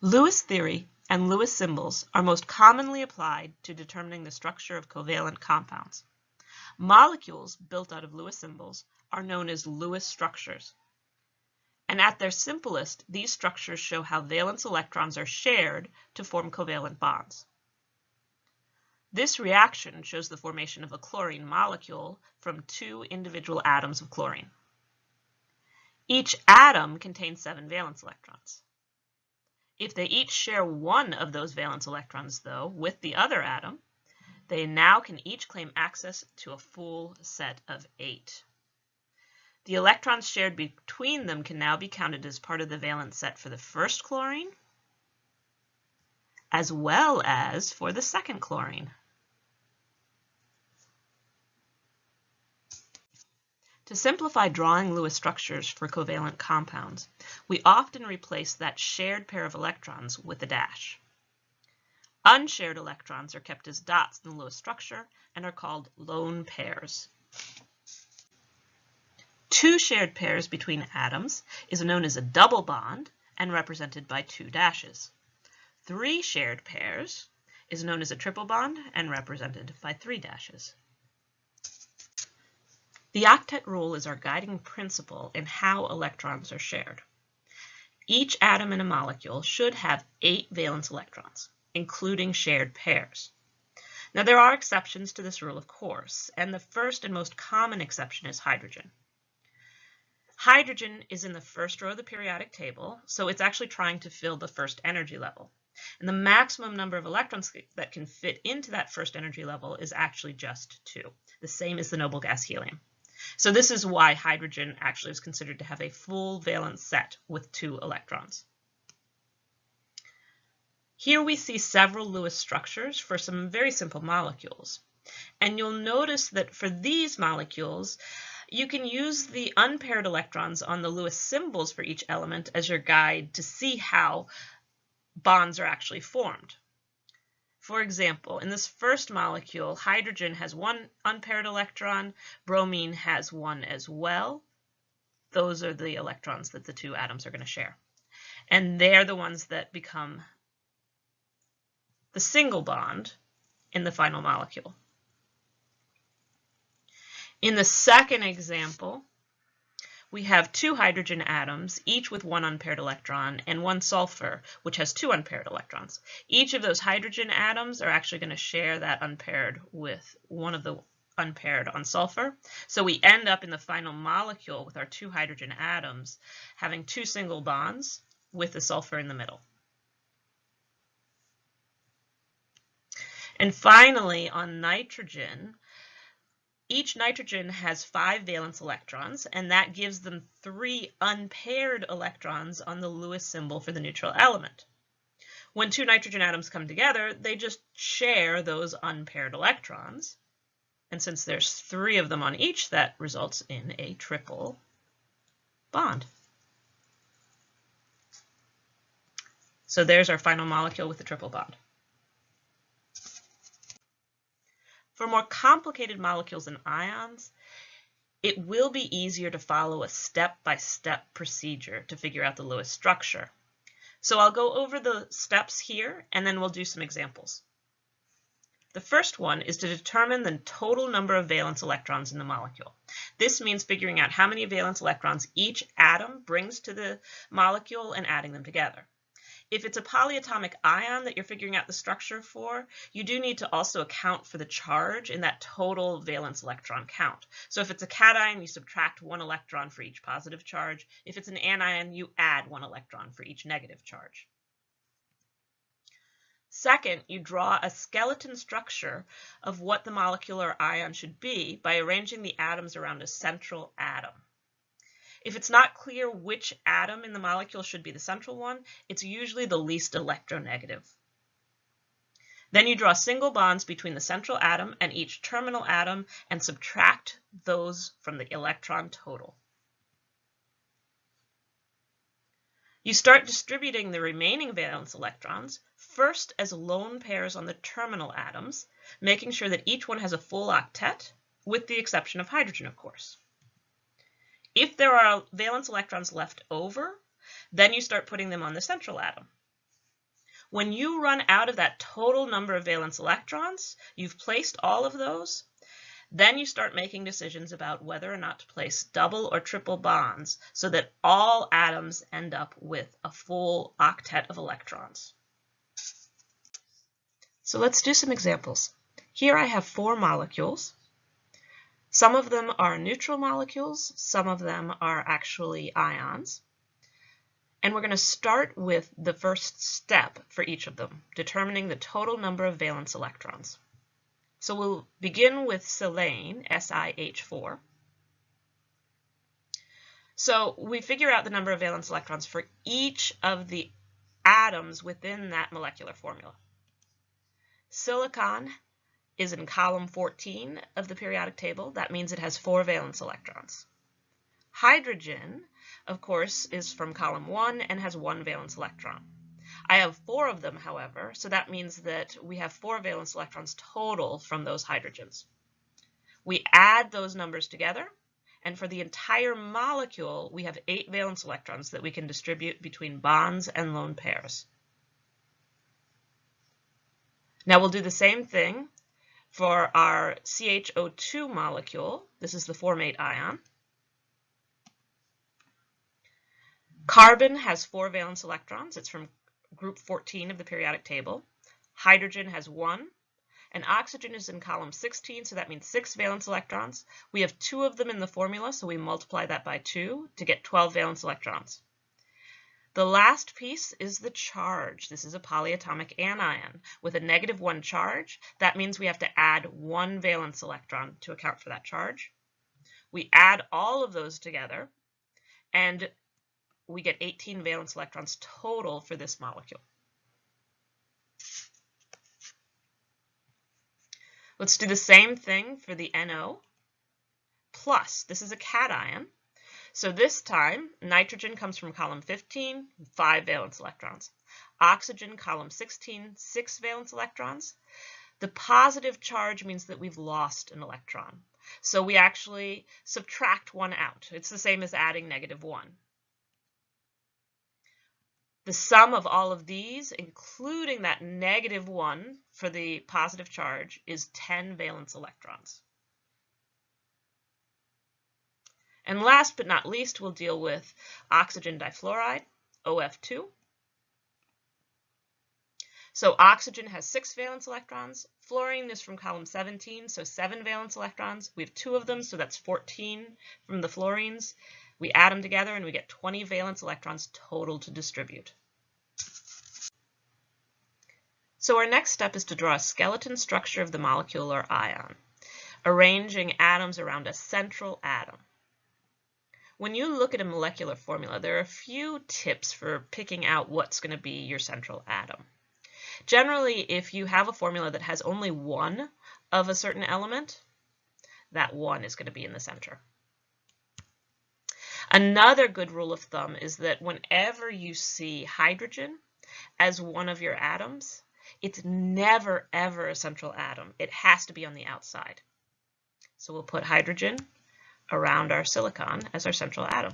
Lewis theory and Lewis symbols are most commonly applied to determining the structure of covalent compounds. Molecules built out of Lewis symbols are known as Lewis structures. And at their simplest, these structures show how valence electrons are shared to form covalent bonds. This reaction shows the formation of a chlorine molecule from two individual atoms of chlorine. Each atom contains seven valence electrons. If they each share one of those valence electrons, though, with the other atom, they now can each claim access to a full set of eight. The electrons shared between them can now be counted as part of the valence set for the first chlorine, as well as for the second chlorine. To simplify drawing Lewis structures for covalent compounds, we often replace that shared pair of electrons with a dash. Unshared electrons are kept as dots in the Lewis structure and are called lone pairs. Two shared pairs between atoms is known as a double bond and represented by two dashes. Three shared pairs is known as a triple bond and represented by three dashes. The octet rule is our guiding principle in how electrons are shared. Each atom in a molecule should have eight valence electrons, including shared pairs. Now there are exceptions to this rule, of course, and the first and most common exception is hydrogen. Hydrogen is in the first row of the periodic table, so it's actually trying to fill the first energy level. And the maximum number of electrons that can fit into that first energy level is actually just two, the same as the noble gas helium. So this is why hydrogen actually is considered to have a full valence set with two electrons. Here we see several Lewis structures for some very simple molecules. And you'll notice that for these molecules, you can use the unpaired electrons on the Lewis symbols for each element as your guide to see how bonds are actually formed. For example, in this first molecule, hydrogen has one unpaired electron, bromine has one as well. Those are the electrons that the two atoms are going to share. And they're the ones that become the single bond in the final molecule. In the second example, we have two hydrogen atoms, each with one unpaired electron, and one sulfur, which has two unpaired electrons. Each of those hydrogen atoms are actually going to share that unpaired with one of the unpaired on sulfur. So we end up in the final molecule with our two hydrogen atoms having two single bonds with the sulfur in the middle. And finally, on nitrogen, each nitrogen has five valence electrons, and that gives them three unpaired electrons on the Lewis symbol for the neutral element. When two nitrogen atoms come together, they just share those unpaired electrons. And since there's three of them on each, that results in a triple bond. So there's our final molecule with the triple bond. For more complicated molecules and ions, it will be easier to follow a step-by-step -step procedure to figure out the Lewis structure. So I'll go over the steps here, and then we'll do some examples. The first one is to determine the total number of valence electrons in the molecule. This means figuring out how many valence electrons each atom brings to the molecule and adding them together. If it's a polyatomic ion that you're figuring out the structure for, you do need to also account for the charge in that total valence electron count. So if it's a cation, you subtract one electron for each positive charge. If it's an anion, you add one electron for each negative charge. Second, you draw a skeleton structure of what the molecular ion should be by arranging the atoms around a central atom. If it's not clear which atom in the molecule should be the central one, it's usually the least electronegative. Then you draw single bonds between the central atom and each terminal atom and subtract those from the electron total. You start distributing the remaining valence electrons, first as lone pairs on the terminal atoms, making sure that each one has a full octet, with the exception of hydrogen, of course. If there are valence electrons left over, then you start putting them on the central atom. When you run out of that total number of valence electrons, you've placed all of those, then you start making decisions about whether or not to place double or triple bonds so that all atoms end up with a full octet of electrons. So let's do some examples. Here I have four molecules. Some of them are neutral molecules, some of them are actually ions. And we're going to start with the first step for each of them, determining the total number of valence electrons. So we'll begin with silane, SiH4. So we figure out the number of valence electrons for each of the atoms within that molecular formula. Silicon is in column 14 of the periodic table. That means it has four valence electrons. Hydrogen, of course, is from column 1 and has one valence electron. I have four of them, however, so that means that we have four valence electrons total from those hydrogens. We add those numbers together, and for the entire molecule, we have eight valence electrons that we can distribute between bonds and lone pairs. Now we'll do the same thing for our CHO2 molecule. This is the formate ion. Carbon has four valence electrons. It's from group 14 of the periodic table. Hydrogen has one. And oxygen is in column 16, so that means six valence electrons. We have two of them in the formula, so we multiply that by two to get 12 valence electrons. The last piece is the charge. This is a polyatomic anion with a negative one charge. That means we have to add one valence electron to account for that charge. We add all of those together and we get 18 valence electrons total for this molecule. Let's do the same thing for the NO plus. This is a cation. So this time, nitrogen comes from column 15, 5 valence electrons. Oxygen, column 16, 6 valence electrons. The positive charge means that we've lost an electron. So we actually subtract one out. It's the same as adding negative 1. The sum of all of these, including that negative 1 for the positive charge, is 10 valence electrons. And last but not least, we'll deal with oxygen difluoride, OF2. So oxygen has six valence electrons. Fluorine is from column 17, so seven valence electrons. We have two of them, so that's 14 from the fluorines. We add them together and we get 20 valence electrons total to distribute. So our next step is to draw a skeleton structure of the molecule or ion, arranging atoms around a central atom. When you look at a molecular formula, there are a few tips for picking out what's going to be your central atom. Generally, if you have a formula that has only one of a certain element, that one is going to be in the center. Another good rule of thumb is that whenever you see hydrogen as one of your atoms, it's never, ever a central atom. It has to be on the outside. So we'll put hydrogen around our silicon as our central atom.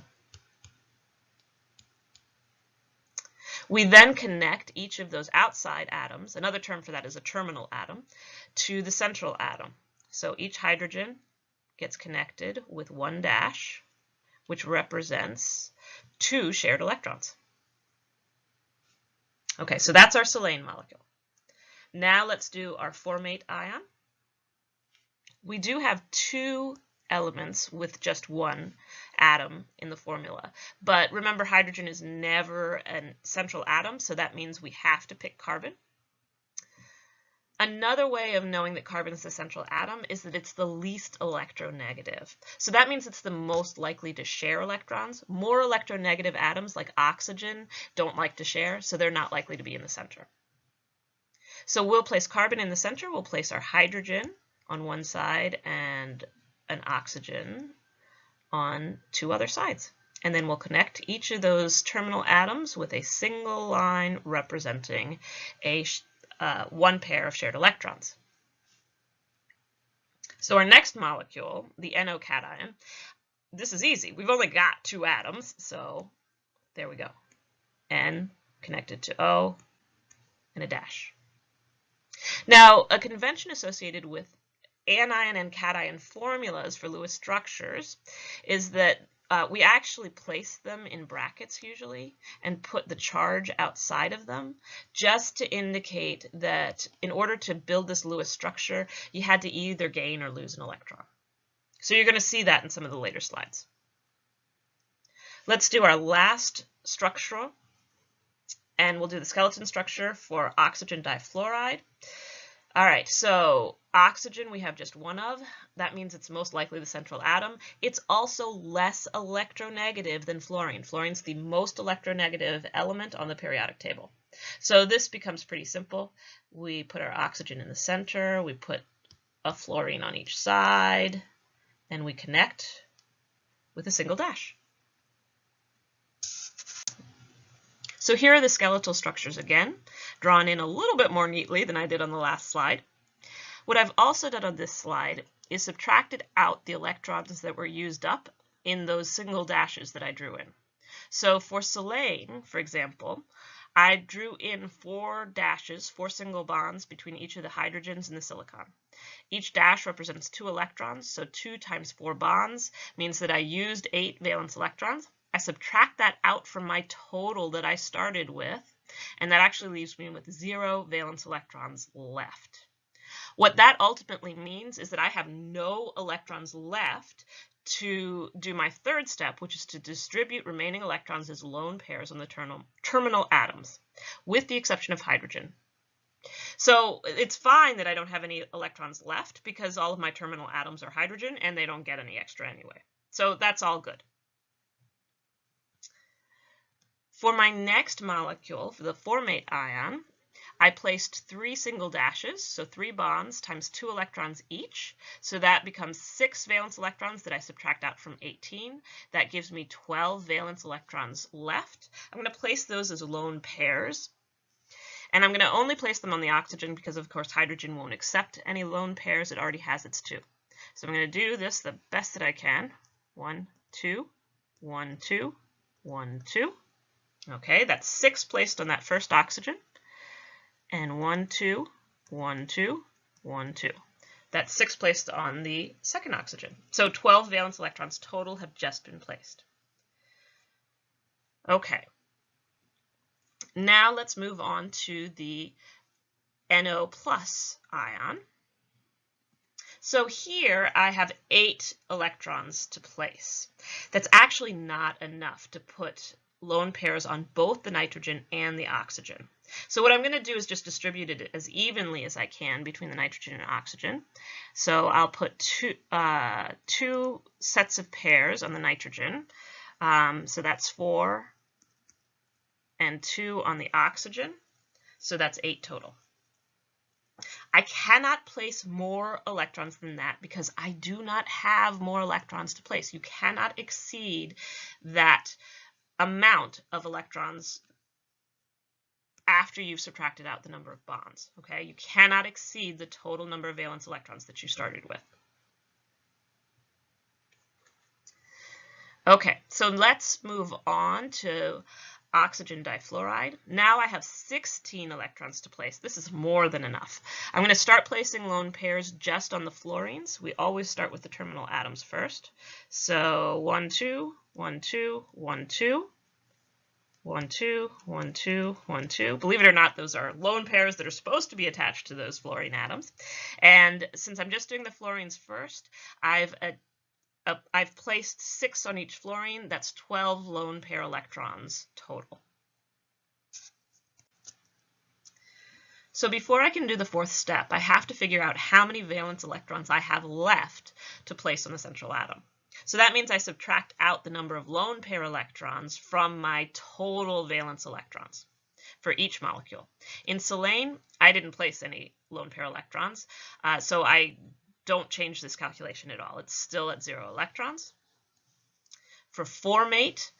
We then connect each of those outside atoms, another term for that is a terminal atom, to the central atom. So each hydrogen gets connected with one dash, which represents two shared electrons. Okay, so that's our silane molecule. Now let's do our formate ion. We do have two elements with just one atom in the formula. But remember, hydrogen is never a central atom, so that means we have to pick carbon. Another way of knowing that carbon is the central atom is that it's the least electronegative. So that means it's the most likely to share electrons. More electronegative atoms like oxygen don't like to share, so they're not likely to be in the center. So we'll place carbon in the center. We'll place our hydrogen on one side and an oxygen on two other sides. And then we'll connect each of those terminal atoms with a single line representing a uh, one pair of shared electrons. So our next molecule, the NO cation, this is easy. We've only got two atoms, so there we go. N connected to O, and a dash. Now, a convention associated with anion and cation formulas for Lewis structures is that uh, we actually place them in brackets usually and put the charge outside of them just to indicate that in order to build this Lewis structure, you had to either gain or lose an electron. So you're going to see that in some of the later slides. Let's do our last structural, and we'll do the skeleton structure for oxygen difluoride. All right, so oxygen we have just one of. That means it's most likely the central atom. It's also less electronegative than fluorine. Fluorine's the most electronegative element on the periodic table. So this becomes pretty simple. We put our oxygen in the center, we put a fluorine on each side, and we connect with a single dash. So here are the skeletal structures again, drawn in a little bit more neatly than I did on the last slide. What I've also done on this slide is subtracted out the electrons that were used up in those single dashes that I drew in. So for silane, for example, I drew in four dashes, four single bonds between each of the hydrogens and the silicon. Each dash represents two electrons, so 2 times 4 bonds means that I used 8 valence electrons. I subtract that out from my total that I started with, and that actually leaves me with zero valence electrons left. What that ultimately means is that I have no electrons left to do my third step, which is to distribute remaining electrons as lone pairs on the terminal atoms, with the exception of hydrogen. So it's fine that I don't have any electrons left because all of my terminal atoms are hydrogen and they don't get any extra anyway. So that's all good. For my next molecule, for the formate ion, I placed three single dashes, so three bonds times two electrons each. So that becomes six valence electrons that I subtract out from 18. That gives me 12 valence electrons left. I'm going to place those as lone pairs. And I'm going to only place them on the oxygen because, of course, hydrogen won't accept any lone pairs. It already has its two. So I'm going to do this the best that I can. One, two, one, two, one, two. Okay, that's six placed on that first oxygen. And one, two, one, two, one, two. That's six placed on the second oxygen. So 12 valence electrons total have just been placed. Okay. Now let's move on to the NO plus ion. So here I have eight electrons to place. That's actually not enough to put lone pairs on both the nitrogen and the oxygen. So what I'm going to do is just distribute it as evenly as I can between the nitrogen and oxygen. So I'll put two, uh, two sets of pairs on the nitrogen. Um, so that's four and two on the oxygen. So that's eight total. I cannot place more electrons than that because I do not have more electrons to place. You cannot exceed that amount of electrons after you've subtracted out the number of bonds. Okay, you cannot exceed the total number of valence electrons that you started with. Okay, so let's move on to oxygen difluoride. Now I have 16 electrons to place. This is more than enough. I'm going to start placing lone pairs just on the fluorines. We always start with the terminal atoms first. So 1, 2, 1, 2, 1, 2. 1, 2, 1, 2, 1, 2. Believe it or not, those are lone pairs that are supposed to be attached to those fluorine atoms. And since I'm just doing the fluorines first, I've uh, a, a, I've placed six on each fluorine. That's 12 lone pair electrons total. So before I can do the fourth step, I have to figure out how many valence electrons I have left to place on the central atom. So that means I subtract out the number of lone pair electrons from my total valence electrons for each molecule. In silane, I didn't place any lone pair electrons, uh, so I don't change this calculation at all. It's still at zero electrons. For formate,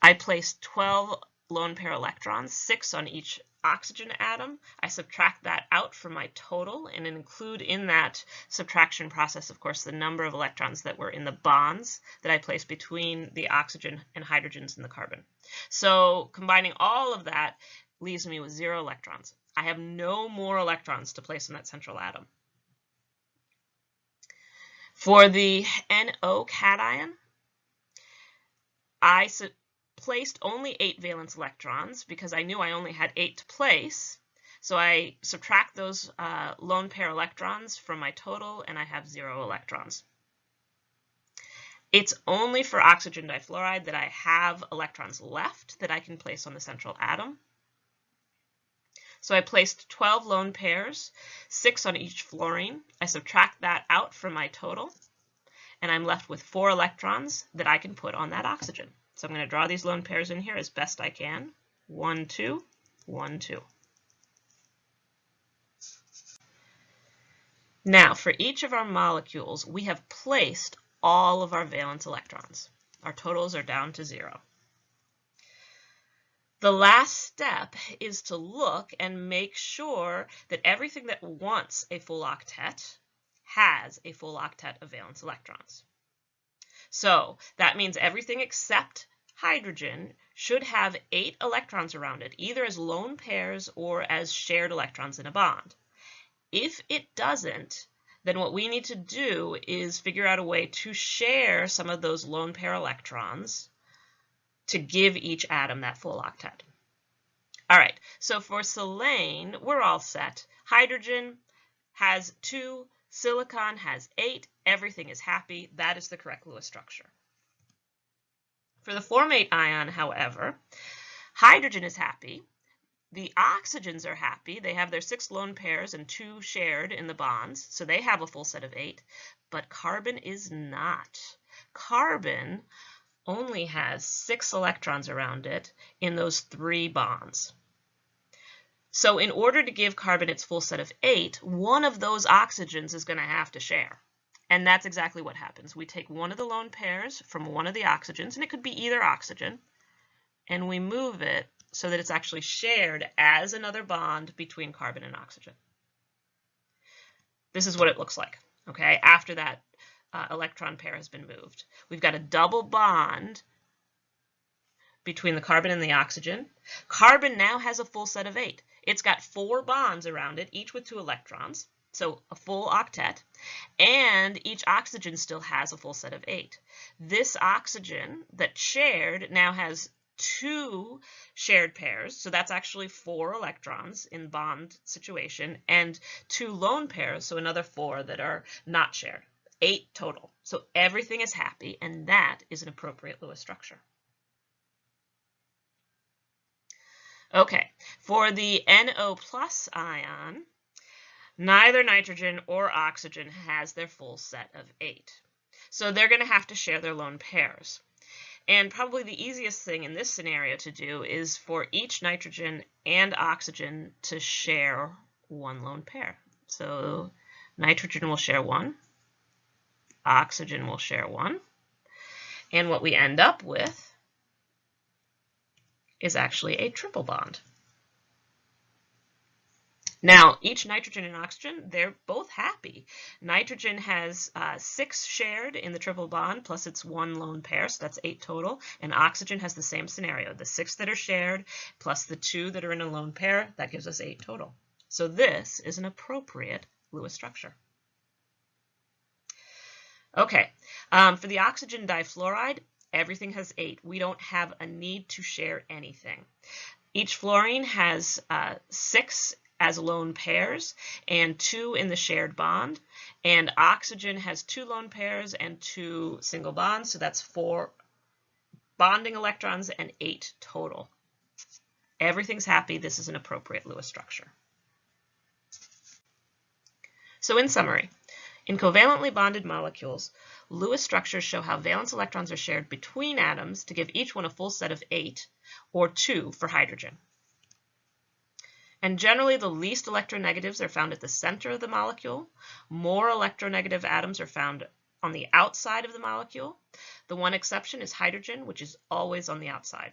I placed 12 lone pair electrons, six on each oxygen atom. I subtract that out from my total and include in that subtraction process, of course, the number of electrons that were in the bonds that I placed between the oxygen and hydrogens in the carbon. So combining all of that leaves me with zero electrons. I have no more electrons to place in that central atom. For the NO cation, I placed only eight valence electrons because I knew I only had eight to place. So I subtract those uh, lone pair electrons from my total and I have zero electrons. It's only for oxygen difluoride that I have electrons left that I can place on the central atom. So I placed 12 lone pairs, six on each fluorine. I subtract that out from my total, and I'm left with four electrons that I can put on that oxygen. So I'm going to draw these lone pairs in here as best I can. One, two, one, two. Now, for each of our molecules, we have placed all of our valence electrons. Our totals are down to zero. The last step is to look and make sure that everything that wants a full octet has a full octet of valence electrons. So that means everything except hydrogen should have eight electrons around it, either as lone pairs or as shared electrons in a bond. If it doesn't, then what we need to do is figure out a way to share some of those lone pair electrons to give each atom that full octet. All right, so for silane, we're all set. Hydrogen has two, silicon has eight, everything is happy. That is the correct Lewis structure. For the formate ion, however, hydrogen is happy. The oxygens are happy. They have their six lone pairs and two shared in the bonds, so they have a full set of eight. But carbon is not. Carbon only has six electrons around it in those three bonds. So in order to give carbon its full set of eight, one of those oxygens is going to have to share. And that's exactly what happens. We take one of the lone pairs from one of the oxygens, and it could be either oxygen, and we move it so that it's actually shared as another bond between carbon and oxygen. This is what it looks like, okay, after that uh, electron pair has been moved. We've got a double bond between the carbon and the oxygen. Carbon now has a full set of eight. It's got four bonds around it, each with two electrons, so a full octet, and each oxygen still has a full set of eight. This oxygen that shared now has two shared pairs, so that's actually four electrons in bond situation, and two lone pairs, so another four that are not shared eight total. So everything is happy, and that is an appropriate Lewis structure. Okay, for the NO plus ion, neither nitrogen or oxygen has their full set of eight. So they're going to have to share their lone pairs. And probably the easiest thing in this scenario to do is for each nitrogen and oxygen to share one lone pair. So nitrogen will share one, oxygen will share one. And what we end up with is actually a triple bond. Now, each nitrogen and oxygen, they're both happy. Nitrogen has uh, six shared in the triple bond, plus its one lone pair, so that's eight total. And oxygen has the same scenario, the six that are shared, plus the two that are in a lone pair, that gives us eight total. So this is an appropriate Lewis structure. Okay, um, for the oxygen difluoride, everything has eight. We don't have a need to share anything. Each fluorine has uh, six as lone pairs and two in the shared bond. And oxygen has two lone pairs and two single bonds, so that's four bonding electrons and eight total. Everything's happy. This is an appropriate Lewis structure. So in summary, in covalently bonded molecules, Lewis structures show how valence electrons are shared between atoms to give each one a full set of eight, or two for hydrogen. And generally, the least electronegatives are found at the center of the molecule. More electronegative atoms are found on the outside of the molecule. The one exception is hydrogen, which is always on the outside.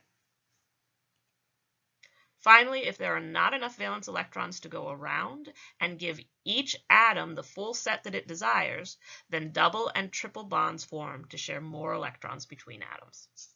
Finally, if there are not enough valence electrons to go around and give each atom the full set that it desires, then double and triple bonds form to share more electrons between atoms.